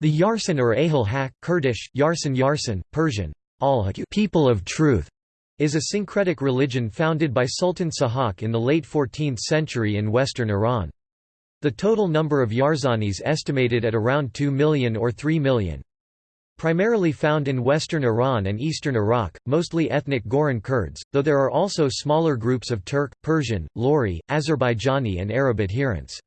The Yarsan or Ahil Haq Kurdish, Yarsan Yarsan, Persian, al people of truth, is a syncretic religion founded by Sultan Sahak in the late 14th century in western Iran. The total number of Yarzanis estimated at around 2 million or 3 million. Primarily found in western Iran and eastern Iraq, mostly ethnic Goran Kurds, though there are also smaller groups of Turk, Persian, Lori, Azerbaijani and Arab adherents.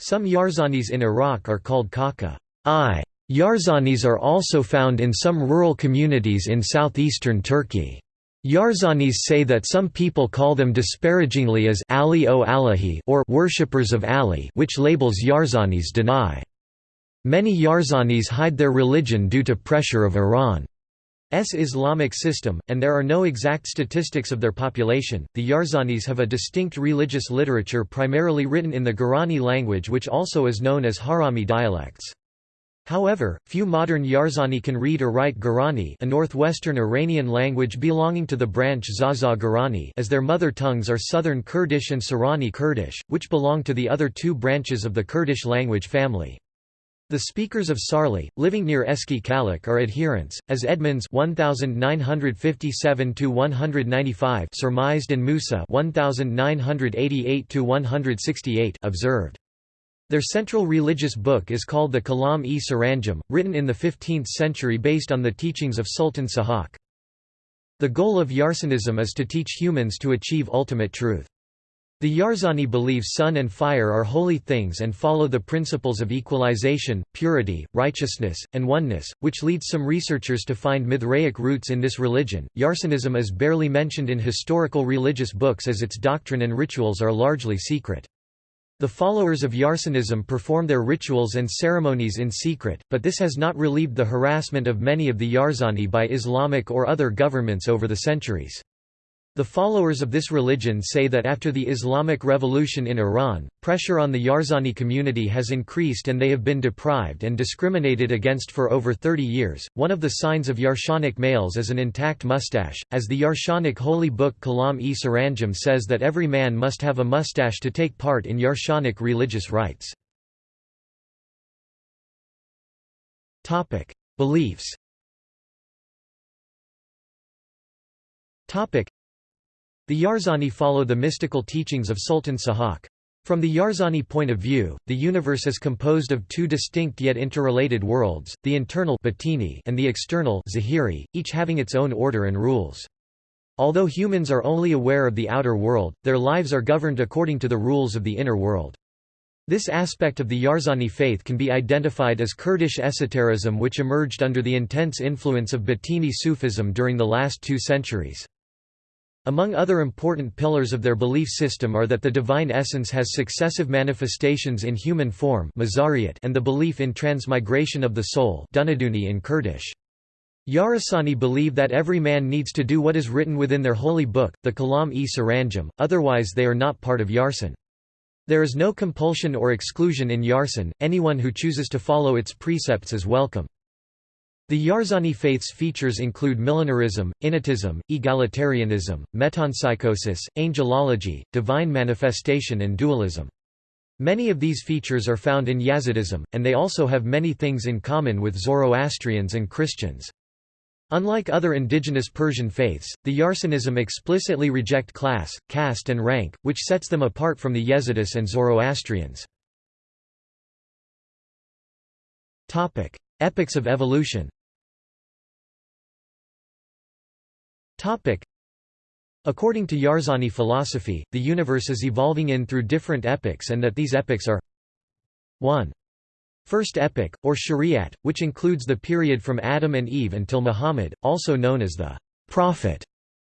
Some Yarzanis in Iraq are called Kaka. I. Yarzanis are also found in some rural communities in southeastern Turkey. Yarzanis say that some people call them disparagingly as Ali o Alahi or worshippers of Ali which labels Yarzanis deny. Many Yarzanis hide their religion due to pressure of Iran's Islamic system, and there are no exact statistics of their population. The Yarzanis have a distinct religious literature primarily written in the Gorani language, which also is known as Harami dialects. However, few modern Yarzani can read or write Gorani a northwestern Iranian language belonging to the branch Zaza Gorani as their mother tongues are Southern Kurdish and Sorani Kurdish, which belong to the other two branches of the Kurdish language family. The speakers of Sarli, living near Eski Kalak are adherents, as Edmonds 1957 surmised and Musa 1988 observed. Their central religious book is called the Kalam-e Saranjam, written in the 15th century based on the teachings of Sultan Sahak. The goal of Yarsanism is to teach humans to achieve ultimate truth. The Yarzani believe sun and fire are holy things and follow the principles of equalization, purity, righteousness, and oneness, which leads some researchers to find Mithraic roots in this religion. Yarsanism is barely mentioned in historical religious books as its doctrine and rituals are largely secret. The followers of Yarsanism perform their rituals and ceremonies in secret, but this has not relieved the harassment of many of the Yarzani by Islamic or other governments over the centuries. The followers of this religion say that after the Islamic Revolution in Iran, pressure on the Yarzani community has increased and they have been deprived and discriminated against for over 30 years. One of the signs of Yarshanic males is an intact mustache, as the Yarshanic holy book Kalam-e Saranjam says that every man must have a mustache to take part in Yarshanic religious rites. Beliefs the Yarzani follow the mystical teachings of Sultan Sahak. From the Yarzani point of view, the universe is composed of two distinct yet interrelated worlds, the internal and the external each having its own order and rules. Although humans are only aware of the outer world, their lives are governed according to the rules of the inner world. This aspect of the Yarzani faith can be identified as Kurdish esotericism which emerged under the intense influence of Batini Sufism during the last two centuries. Among other important pillars of their belief system are that the divine essence has successive manifestations in human form and the belief in transmigration of the soul in Kurdish. Yarasani believe that every man needs to do what is written within their holy book, the Kalam-e Saranjam, otherwise they are not part of Yarsan. There is no compulsion or exclusion in Yarsan, anyone who chooses to follow its precepts is welcome. The Yarzani faith's features include millenarism, innatism, egalitarianism, metempsychosis, angelology, divine manifestation and dualism. Many of these features are found in Yazidism, and they also have many things in common with Zoroastrians and Christians. Unlike other indigenous Persian faiths, the Yarsanism explicitly reject class, caste and rank, which sets them apart from the Yazidis and Zoroastrians. Epochs of evolution According to Yarzani philosophy, the universe is evolving in through different epochs and that these epochs are 1. First epoch, or Shariat, which includes the period from Adam and Eve until Muhammad, also known as the Prophet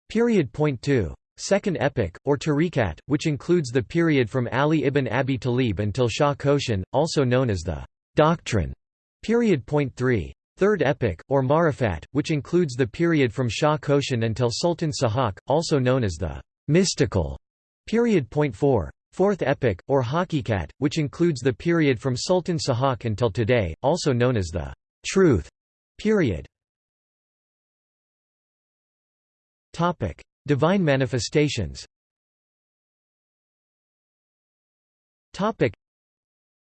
period. Point 2. Second epoch, or Tariqat, which includes the period from Ali ibn Abi Talib until Shah Koshan, also known as the Doctrine period. Point 3. Third epoch, or Marifat, which includes the period from Shah Koshan until Sultan Sahak, also known as the mystical period. Point 4. Fourth epoch, or Hakikat, which includes the period from Sultan Sahak until today, also known as the truth period. Topic: Divine manifestations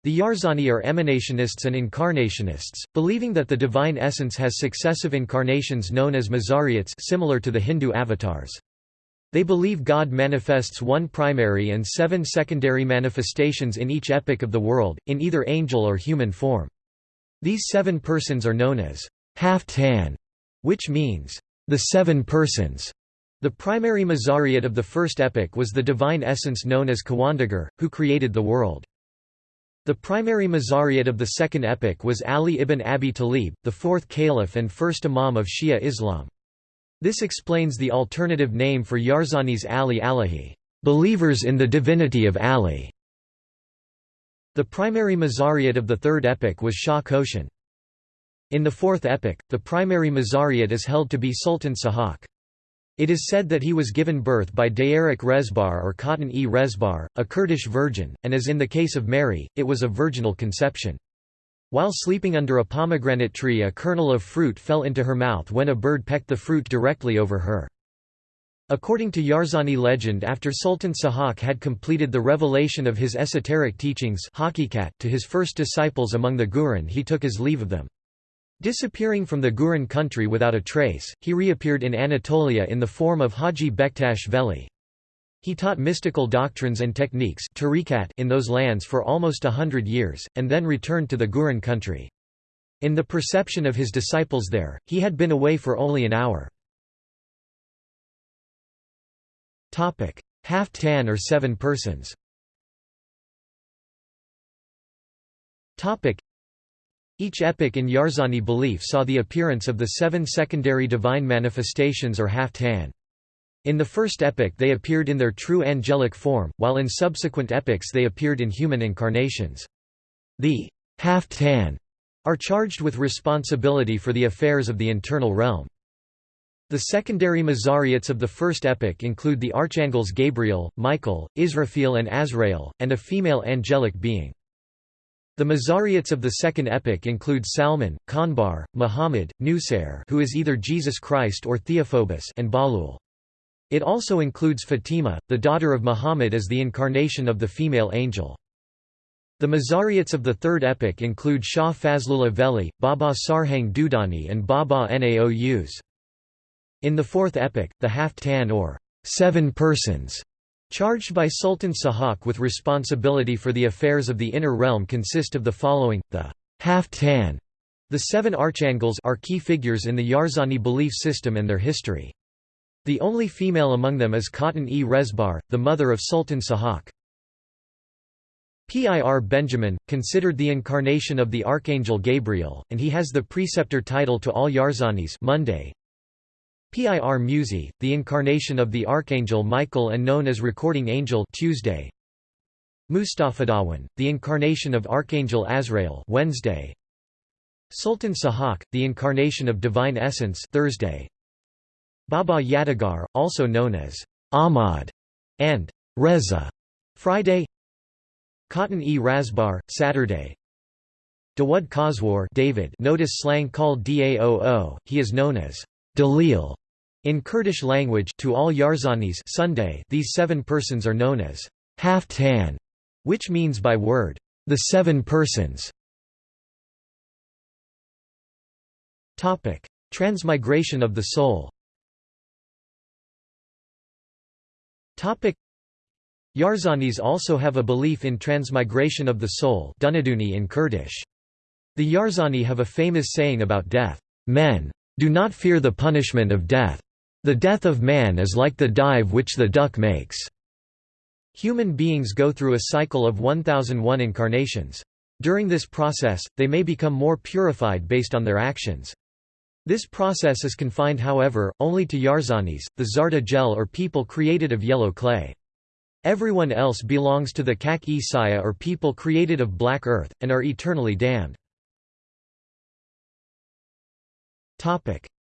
The Yarzani are emanationists and incarnationists, believing that the divine essence has successive incarnations known as mazariyats similar to the Hindu avatars. They believe God manifests one primary and seven secondary manifestations in each epoch of the world, in either angel or human form. These seven persons are known as Haftan, which means the seven persons. The primary Mazariyat of the first epoch was the divine essence known as Kawandagar, who created the world. The primary Mazariyat of the second epoch was Ali ibn Abi Talib, the fourth caliph and first imam of Shia Islam. This explains the alternative name for Yarzani's Ali Alahi, believers in the divinity of Ali. The primary Mazariyat of the third epoch was Shah Koshan. In the fourth epoch, the primary Mazariyat is held to be Sultan Sahak. It is said that he was given birth by Dayarik Rezbar or Khatun-e Rezbar, a Kurdish virgin, and as in the case of Mary, it was a virginal conception. While sleeping under a pomegranate tree a kernel of fruit fell into her mouth when a bird pecked the fruit directly over her. According to Yarzani legend after Sultan Sahak had completed the revelation of his esoteric teachings to his first disciples among the Guran he took his leave of them. Disappearing from the Guran country without a trace, he reappeared in Anatolia in the form of Haji Bektash Veli. He taught mystical doctrines and techniques in those lands for almost a hundred years, and then returned to the Guran country. In the perception of his disciples there, he had been away for only an hour. Haftan or seven persons each epoch in Yarzani belief saw the appearance of the seven secondary divine manifestations or Haftan. In the first epoch they appeared in their true angelic form, while in subsequent epochs they appeared in human incarnations. The Haftan are charged with responsibility for the affairs of the internal realm. The secondary Mazariyats of the first epoch include the archangels Gabriel, Michael, Israfil and Azrael, and a female angelic being. The Mazariyats of the second epoch include Salman, Kanbar, Muhammad, Nusair who is either Jesus Christ or Theophobus and Balul. It also includes Fatima, the daughter of Muhammad as the incarnation of the female angel. The Mazariyats of the third epoch include Shah Fazlullah Veli, Baba Sarhang Dudani and Baba Naous. In the fourth epoch, the Haftan or seven persons Charged by Sultan Sahak with responsibility for the affairs of the inner realm consist of the following, the Haftan. The seven archangels are key figures in the Yarzani belief system and their history. The only female among them is Khatun-e Rezbar, the mother of Sultan Sahak. Pir Benjamin, considered the incarnation of the Archangel Gabriel, and he has the preceptor title to all Yarzanis Monday, Pir Musi, the incarnation of the Archangel Michael and known as Recording Angel Tuesday. Mustafadawan, the incarnation of Archangel Azrael Wednesday. Sultan Sahak, the incarnation of Divine Essence Thursday. Baba Yadigar, also known as Ahmad and Reza Friday. Khatun-e Razbar, Saturday. Dawud Khoswar David notice slang called Daoo, he is known as Dalil in Kurdish language to all Yarzanis Sunday, these seven persons are known as Haftan, which means by word, the seven persons. Transmigration of the soul. Yarzanis also have a belief in transmigration of the soul in Kurdish. The Yarzani have a famous saying about death, men do not fear the punishment of death. The death of man is like the dive which the duck makes. Human beings go through a cycle of 1001 incarnations. During this process, they may become more purified based on their actions. This process is confined however, only to Yarzanis, the Zarda gel or people created of yellow clay. Everyone else belongs to the Kak-e Saya or people created of black earth, and are eternally damned.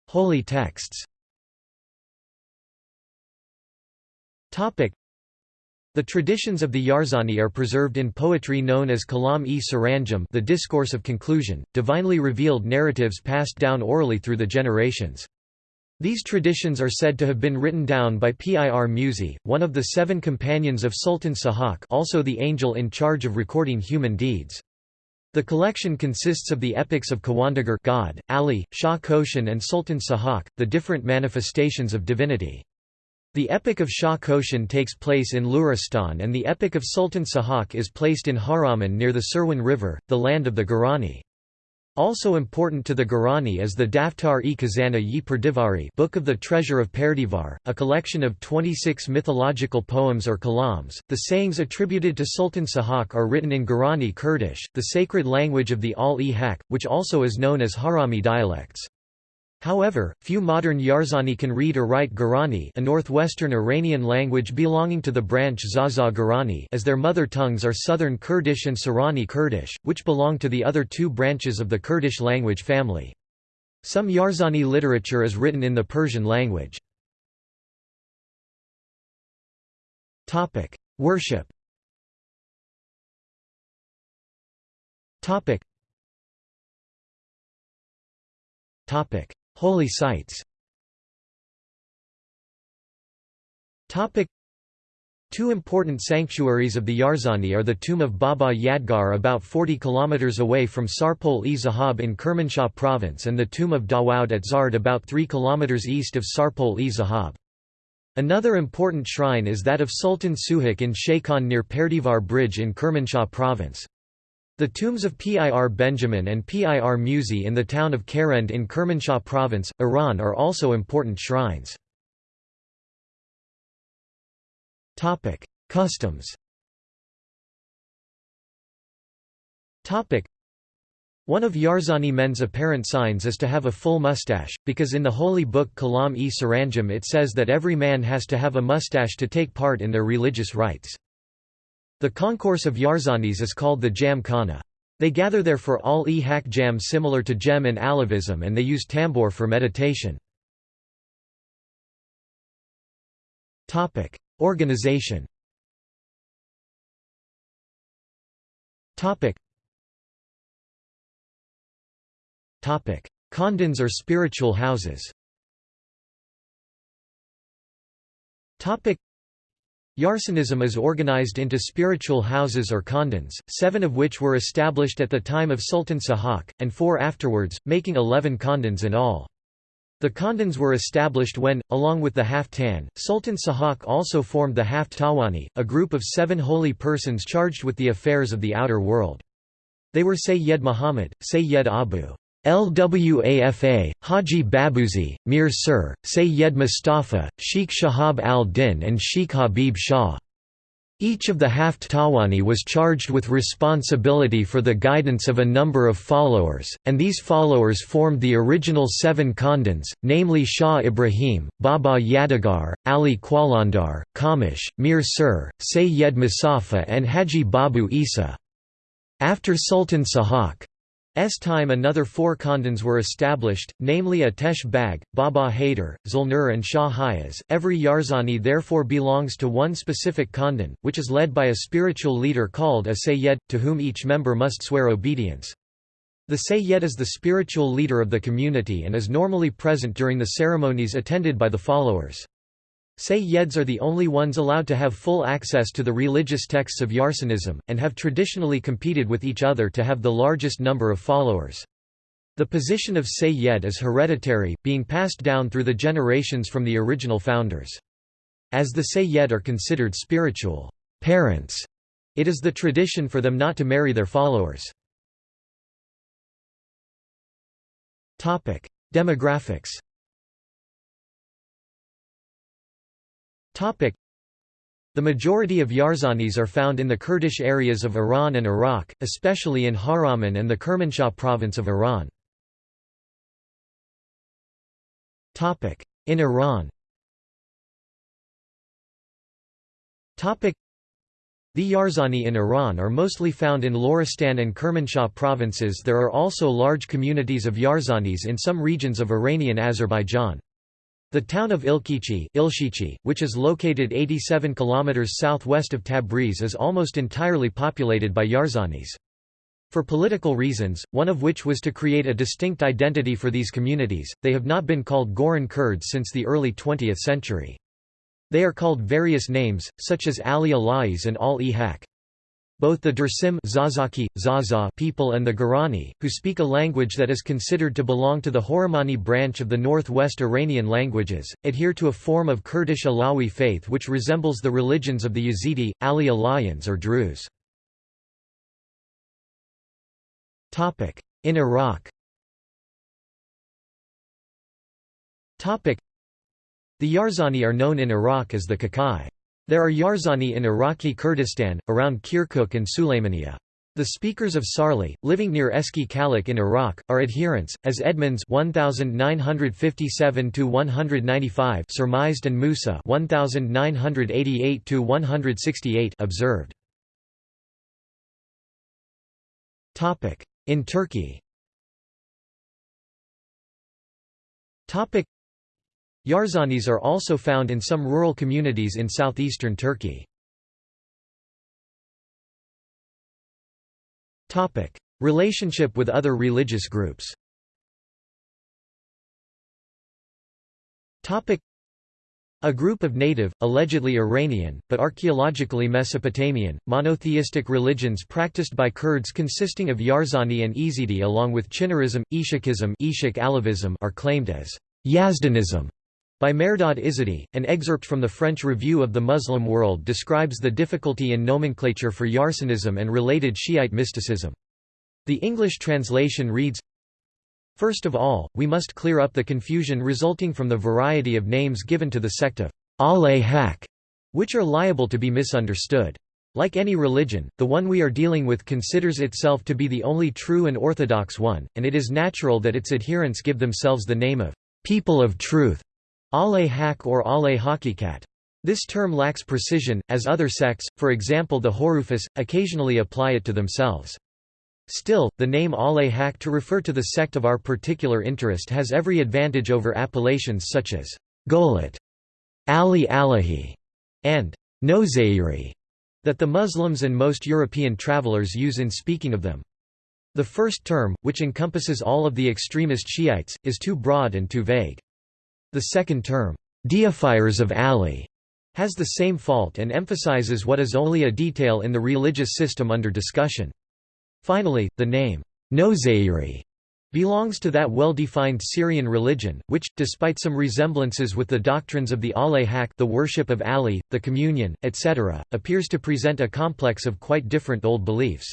Holy texts Topic: the traditions of the Yarzani are preserved in poetry known as Kalam-e Saranjam the discourse of conclusion, divinely revealed narratives passed down orally through the generations. These traditions are said to have been written down by Pir Musi, one of the seven companions of Sultan Sahak also the angel in charge of recording human deeds. The collection consists of the epics of Kawandagar God, Ali, Shah Koshan and Sultan Sahak, the different manifestations of divinity. The Epic of Shah Koshan takes place in Luristan and the Epic of Sultan Sahak is placed in Haraman near the Sirwan River, the land of the Gurani. Also important to the Gurani is the Daftar-e Khazana yi Perdivari Book of the Treasure of Perdivar, a collection of 26 mythological poems or kalams. The sayings attributed to Sultan Sahak are written in Gurani Kurdish, the sacred language of the Al-e-Haq, which also is known as Harami dialects. However, few modern Yarzani can read or write Gurani a northwestern Iranian language belonging to the branch Zaza Gurani as their mother tongues are Southern Kurdish and Sorani Kurdish, which belong to the other two branches of the Kurdish language family. Some Yarzani literature is written in the Persian language. Worship Topic Holy sites Two important sanctuaries of the Yarzani are the tomb of Baba Yadgar about 40 km away from Sarpol-e-Zahab in Kermanshah province and the tomb of Dawoud at Zard about 3 km east of Sarpol-e-Zahab. Another important shrine is that of Sultan Sahak in Shaykhon near Perdivar Bridge in Kermanshah province. The tombs of Pir Benjamin and Pir Musi in the town of Karend in Kermanshah province, Iran are also important shrines. Customs one of Yarzani men's apparent signs is to have a full mustache, because in the holy book Kalam-e Saranjam it says that every man has to have a mustache to take part in their religious rites. The concourse of Yarzanis is called the Jam Khana. They gather there for all e hak jam similar to Jem and Alevism and they use tambur for meditation. Organization Khandans or spiritual houses Yarsanism is organized into spiritual houses or khandans, seven of which were established at the time of Sultan Sahak, and four afterwards, making eleven khandans in all. The khandans were established when, along with the Haftan, Sultan Sahak also formed the Haft Tawani, a group of seven holy persons charged with the affairs of the outer world. They were Sayyid Muhammad, Sayyid Abu Lwafa, Haji Babuzi, Mir Sir, Sayyed Mustafa, Sheikh Shahab al-Din and Sheikh Habib Shah. Each of the Haft Tawani was charged with responsibility for the guidance of a number of followers, and these followers formed the original seven khandans, namely Shah Ibrahim, Baba Yadigar, Ali Qalandar, Kamish, Mir Sir, Sayyed Mustafa and Haji Babu Isa. After Sultan Sahak S time another four khandans were established, namely Atesh Bag, Baba Haider, Zulnur and Shah Hayaz. Every Yarzani therefore belongs to one specific khandan, which is led by a spiritual leader called a Sayyed, to whom each member must swear obedience. The Sayyed is the spiritual leader of the community and is normally present during the ceremonies attended by the followers. Sayyids are the only ones allowed to have full access to the religious texts of Yarsanism, and have traditionally competed with each other to have the largest number of followers. The position of Sayyid is hereditary, being passed down through the generations from the original founders. As the Sayyid are considered spiritual parents, it is the tradition for them not to marry their followers. Demographics The majority of Yarzanis are found in the Kurdish areas of Iran and Iraq, especially in Haraman and the Kermanshah province of Iran. In Iran. The Yarzani in Iran are mostly found in Loristan and Kermanshah provinces. There are also large communities of Yarzanis in some regions of Iranian Azerbaijan. The town of Ilkichi, which is located 87 km southwest of Tabriz is almost entirely populated by Yarzanis. For political reasons, one of which was to create a distinct identity for these communities, they have not been called Goran Kurds since the early 20th century. They are called various names, such as Ali Alais and Al-e-Haq. Both the Dersim Zazaki, Zaza people and the Gorani, who speak a language that is considered to belong to the Horomani branch of the northwest Iranian languages, adhere to a form of Kurdish Alawi faith which resembles the religions of the Yazidi, Ali Alayans or Druze. In Iraq The Yarzani are known in Iraq as the Kakai. There are Yarzani in Iraqi Kurdistan, around Kirkuk and Sulaymaniya. The speakers of Sarli, living near Eski Kalak in Iraq, are adherents, as Edmonds 1957 surmised and Musa 1988 observed. Topic: In Turkey. Topic: Yarzanis are also found in some rural communities in southeastern Turkey. Relationship with other religious groups. A group of native, allegedly Iranian, but archaeologically Mesopotamian, monotheistic religions practiced by Kurds consisting of Yarzani and Ezidi along with Chinarism, Chinnarism, Ishak are claimed as Yazdanism by Mehrdad Izadi, an excerpt from the French Review of the Muslim World describes the difficulty in nomenclature for Yarsanism and related Shiite mysticism. The English translation reads, First of all, we must clear up the confusion resulting from the variety of names given to the sect of al-Haq, which are liable to be misunderstood. Like any religion, the one we are dealing with considers itself to be the only true and orthodox one, and it is natural that its adherents give themselves the name of people of truth. Ale-Haq or Ale-Hakikat. This term lacks precision, as other sects, for example the Hurufis, occasionally apply it to themselves. Still, the name Ale-Haq to refer to the sect of our particular interest has every advantage over appellations such as Golat, Ali Alahi, and Nozairi that the Muslims and most European travelers use in speaking of them. The first term, which encompasses all of the extremist Shiites, is too broad and too vague. The second term, deifiers of Ali, has the same fault and emphasizes what is only a detail in the religious system under discussion. Finally, the name, Nozairi, belongs to that well-defined Syrian religion, which, despite some resemblances with the doctrines of the Ale-Haq the worship of Ali, the communion, etc., appears to present a complex of quite different old beliefs.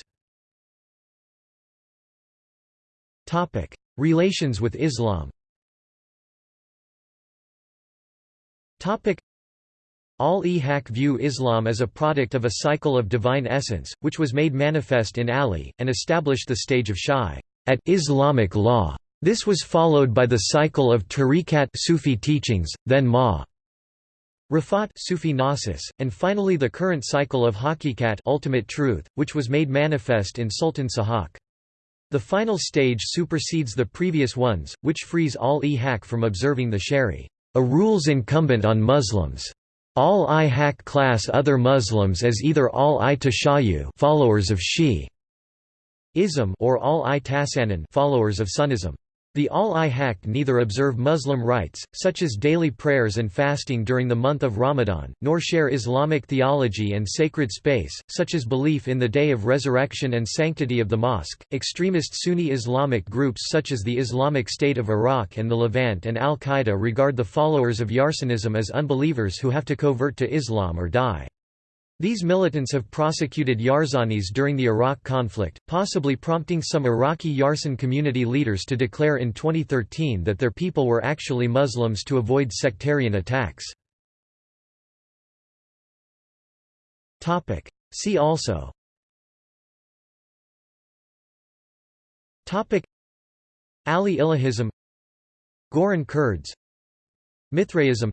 Relations with Islam Al-e-Haq view Islam as a product of a cycle of divine essence, which was made manifest in Ali, and established the stage of Shai at Islamic law. This was followed by the cycle of tariqat Sufi teachings, then ma Rafat Sufi Gnosis, and finally the current cycle of Hakikat ultimate truth, which was made manifest in Sultan Sahak. The final stage supersedes the previous ones, which frees al-e-Haq from observing the shari a rules incumbent on Muslims. All i haq class other Muslims as either all i tashayu followers of Shi'ism or all i tasanan followers of Sunnism. The al-i-Haq neither observe Muslim rites, such as daily prayers and fasting during the month of Ramadan, nor share Islamic theology and sacred space, such as belief in the day of resurrection and sanctity of the mosque. Extremist Sunni Islamic groups such as the Islamic State of Iraq and the Levant and Al Qaeda regard the followers of Yarsanism as unbelievers who have to convert to Islam or die. These militants have prosecuted Yarzanis during the Iraq conflict, possibly prompting some Iraqi Yarsan community leaders to declare in 2013 that their people were actually Muslims to avoid sectarian attacks. See also. Ali Ilahism. Goran Kurds. Mithraism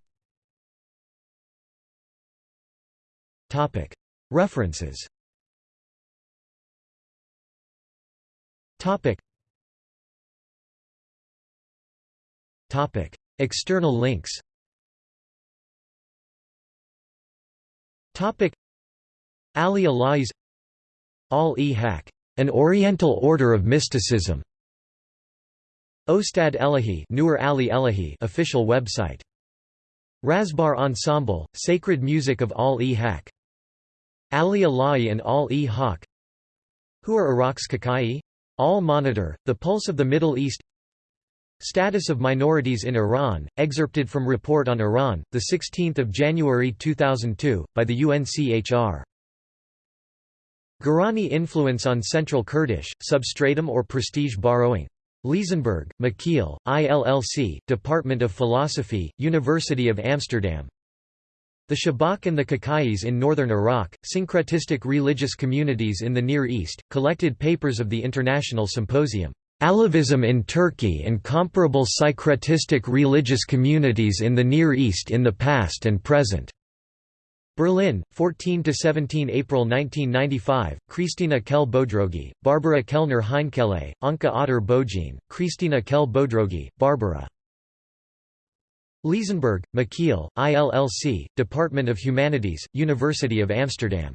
References. External links. Ali Alais Al-e-Haq an Oriental order of mysticism. Ostad Elahi, Nur Ali Elahi official website. Razbar Ensemble, Sacred Music of Al-e-Haq. Ali Ala'i and Al-e-Haq Who are Iraq's Kakai? Al-Monitor, The Pulse of the Middle East Status of minorities in Iran, excerpted from Report on Iran, 16 January 2002, by the UNCHR. Gurani influence on Central Kurdish, substratum or prestige borrowing. Leezenberg, Michiel, ILLC, Department of Philosophy, University of Amsterdam. The Shabak and the Kakais in northern Iraq, Syncretistic Religious Communities in the Near East, collected papers of the International Symposium. Alevism in Turkey and comparable syncretistic religious communities in the Near East in the past and present. Berlin, 14–17 April 1995, Kristina Kell Bodrogi, Barbara Kellner Heinkele, Anka Otter Bojin, Kristina Kell Bodrogi, Barbara. Leezenberg, Michiel, ILLC, Department of Humanities, University of Amsterdam